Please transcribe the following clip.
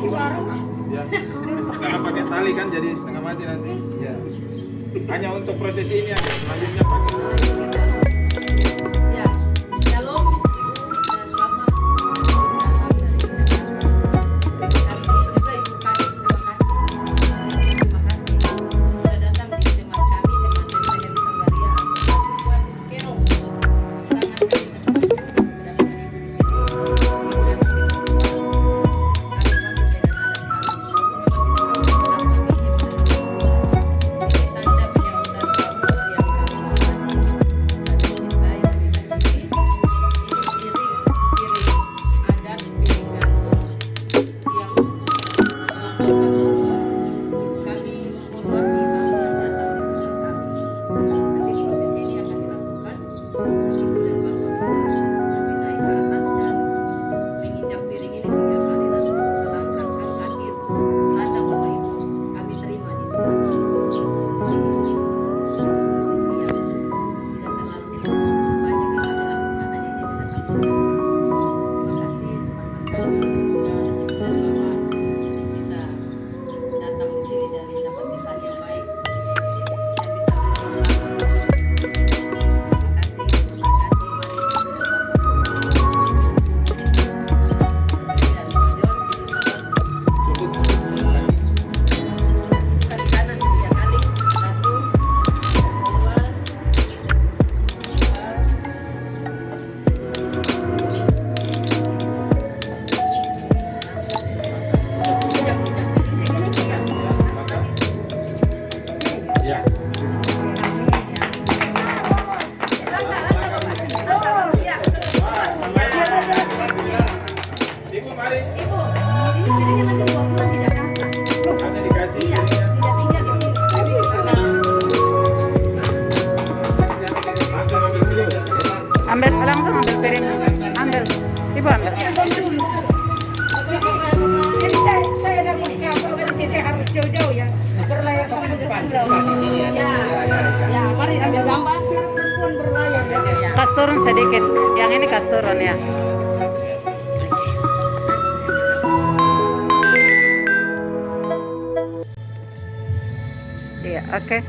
di iya. karena pakai tali kan jadi setengah mati nanti. Iya. Hanya untuk prosesi ini aja selanjutnya pasti Thank you. ambil langsung ambil piring. Ambil. Ibu ambil. Ini saya saya harus jauh-jauh ya. Berlayar ke depan. Iya, iya, iya. Ya ya. Mari ambil gambar. Pun berlayar. Kas turun sedikit. Yang ini kas turun ya. Okay